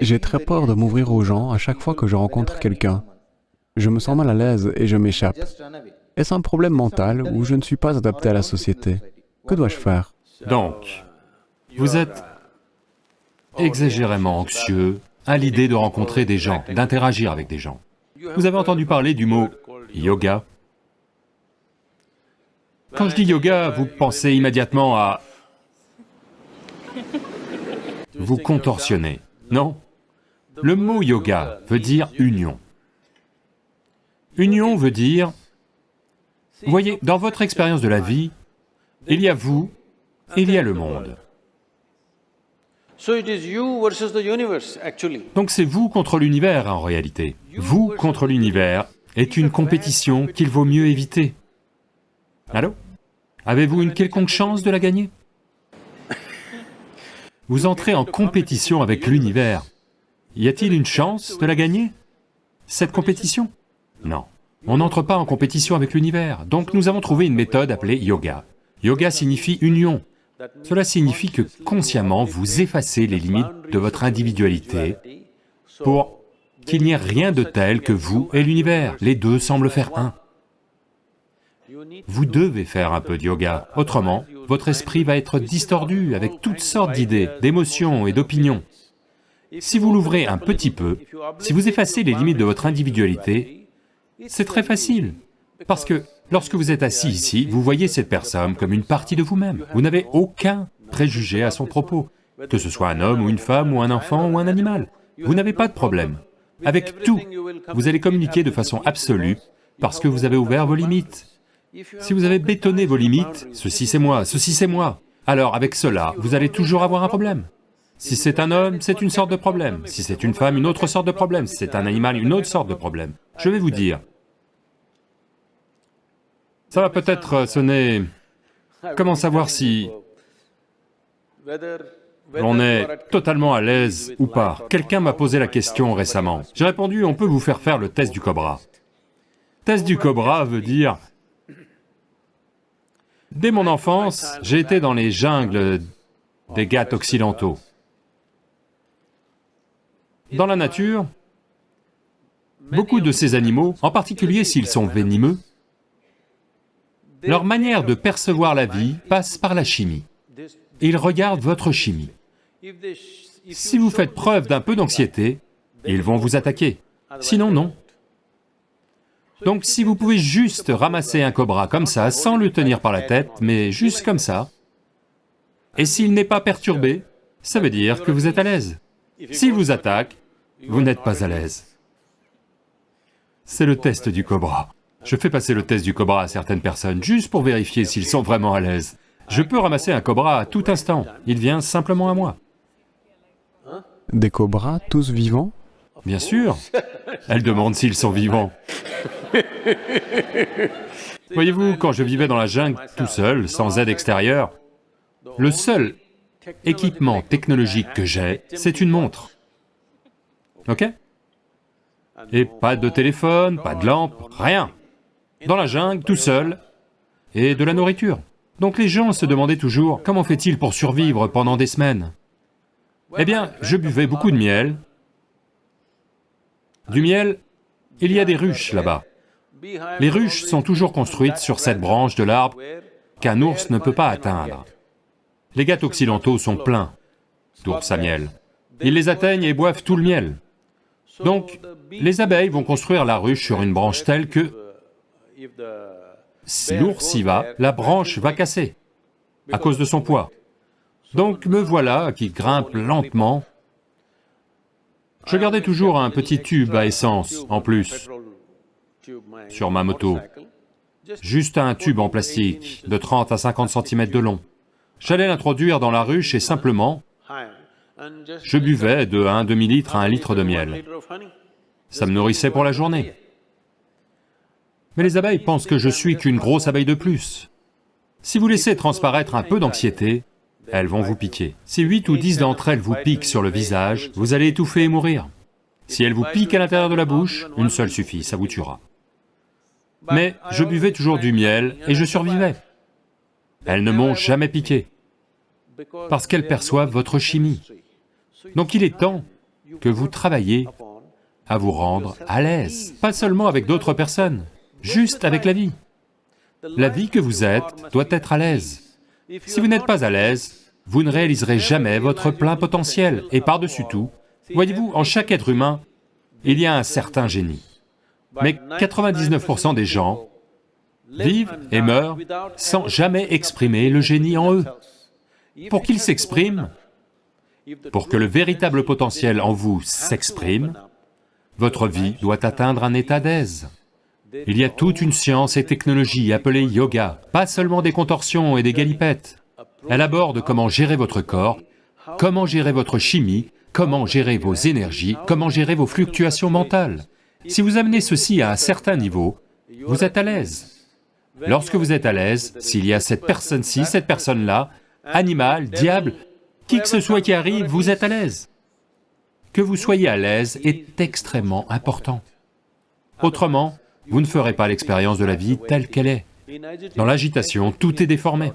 J'ai très peur de m'ouvrir aux gens à chaque fois que je rencontre quelqu'un. Je me sens mal à l'aise et je m'échappe. Est-ce un problème mental ou je ne suis pas adapté à la société? Que dois-je faire? Donc, vous êtes exagérément anxieux à l'idée de rencontrer des gens, d'interagir avec des gens. Vous avez entendu parler du mot yoga? Quand je dis yoga, vous pensez immédiatement à... Vous contorsionnez, non? Le mot yoga veut dire union. Union veut dire... Voyez, dans votre expérience de la vie, il y a vous il y a le monde. Donc c'est vous contre l'univers en réalité. Vous contre l'univers est une compétition qu'il vaut mieux éviter. Allô? Avez-vous une quelconque chance de la gagner? Vous entrez en compétition avec l'univers. Y a-t-il une chance de la gagner Cette compétition? Non. On n'entre pas en compétition avec l'univers, donc nous avons trouvé une méthode appelée yoga. Yoga signifie union, cela signifie que consciemment, vous effacez les limites de votre individualité pour qu'il n'y ait rien de tel que vous et l'univers. Les deux semblent faire un. Vous devez faire un peu de yoga, autrement, votre esprit va être distordu avec toutes sortes d'idées, d'émotions et d'opinions. Si vous l'ouvrez un petit peu, si vous effacez les limites de votre individualité, c'est très facile, parce que Lorsque vous êtes assis ici, vous voyez cette personne comme une partie de vous-même. Vous n'avez aucun préjugé à son propos, que ce soit un homme ou une femme ou un enfant ou un animal. Vous n'avez pas de problème. Avec tout, vous allez communiquer de façon absolue parce que vous avez ouvert vos limites. Si vous avez bétonné vos limites, ceci c'est moi, ceci c'est moi, alors avec cela, vous allez toujours avoir un problème. Si c'est un homme, c'est une sorte de problème. Si c'est une femme, une autre sorte de problème. Si c'est un animal, une autre sorte de problème. Je vais vous dire, ça va peut-être sonner... Comment savoir si on est totalement à l'aise ou pas? Quelqu'un m'a posé la question récemment. J'ai répondu, on peut vous faire faire le test du cobra. Test du cobra veut dire... Dès mon enfance, j'ai été dans les jungles des Ghats occidentaux. Dans la nature, beaucoup de ces animaux, en particulier s'ils sont venimeux, leur manière de percevoir la vie passe par la chimie. Ils regardent votre chimie. Si vous faites preuve d'un peu d'anxiété, ils vont vous attaquer, sinon non. Donc si vous pouvez juste ramasser un cobra comme ça, sans le tenir par la tête, mais juste comme ça, et s'il n'est pas perturbé, ça veut dire que vous êtes à l'aise. S'il vous attaque, vous n'êtes pas à l'aise. C'est le test du cobra. Je fais passer le test du cobra à certaines personnes, juste pour vérifier s'ils sont vraiment à l'aise. Je peux ramasser un cobra à tout instant, il vient simplement à moi. Des cobras, tous vivants? Bien sûr Elle demande s'ils sont vivants. Voyez-vous, quand je vivais dans la jungle tout seul, sans aide extérieure, le seul équipement technologique que j'ai, c'est une montre. Ok Et pas de téléphone, pas de lampe, rien dans la jungle, tout seul, et de la nourriture. Donc les gens se demandaient toujours, comment fait-il pour survivre pendant des semaines? Eh bien, je buvais beaucoup de miel. Du miel, il y a des ruches là-bas. Les ruches sont toujours construites sur cette branche de l'arbre qu'un ours ne peut pas atteindre. Les gâteaux occidentaux sont pleins d'ours à miel. Ils les atteignent et boivent tout le miel. Donc, les abeilles vont construire la ruche sur une branche telle que si l'ours y va, la branche va casser, à cause de son poids. Donc me voilà qui grimpe lentement. Je gardais toujours un petit tube à essence en plus sur ma moto. Juste un tube en plastique de 30 à 50 cm de long. J'allais l'introduire dans la ruche et simplement, je buvais de 1 demi-litre à 1 litre de miel. Ça me nourrissait pour la journée. Mais les abeilles pensent que je suis qu'une grosse abeille de plus. Si vous laissez transparaître un peu d'anxiété, elles vont vous piquer. Si 8 ou 10 d'entre elles vous piquent sur le visage, vous allez étouffer et mourir. Si elles vous piquent à l'intérieur de la bouche, une seule suffit, ça vous tuera. Mais je buvais toujours du miel et je survivais. Elles ne m'ont jamais piqué, parce qu'elles perçoivent votre chimie. Donc il est temps que vous travaillez à vous rendre à l'aise, pas seulement avec d'autres personnes, juste avec la vie. La vie que vous êtes doit être à l'aise. Si vous n'êtes pas à l'aise, vous ne réaliserez jamais votre plein potentiel, et par-dessus tout, voyez-vous, en chaque être humain, il y a un certain génie. Mais 99% des gens vivent et meurent sans jamais exprimer le génie en eux. Pour qu'il s'exprime, pour que le véritable potentiel en vous s'exprime, votre vie doit atteindre un état d'aise. Il y a toute une science et technologie appelée yoga, pas seulement des contorsions et des galipettes. Elle aborde comment gérer votre corps, comment gérer votre chimie, comment gérer vos énergies, comment gérer vos fluctuations mentales. Si vous amenez ceci à un certain niveau, vous êtes à l'aise. Lorsque vous êtes à l'aise, s'il y a cette personne-ci, cette personne-là, animal, diable, qui que ce soit qui arrive, vous êtes à l'aise. Que vous soyez à l'aise est extrêmement important. Autrement, vous ne ferez pas l'expérience de la vie telle qu'elle est. Dans l'agitation, tout est déformé.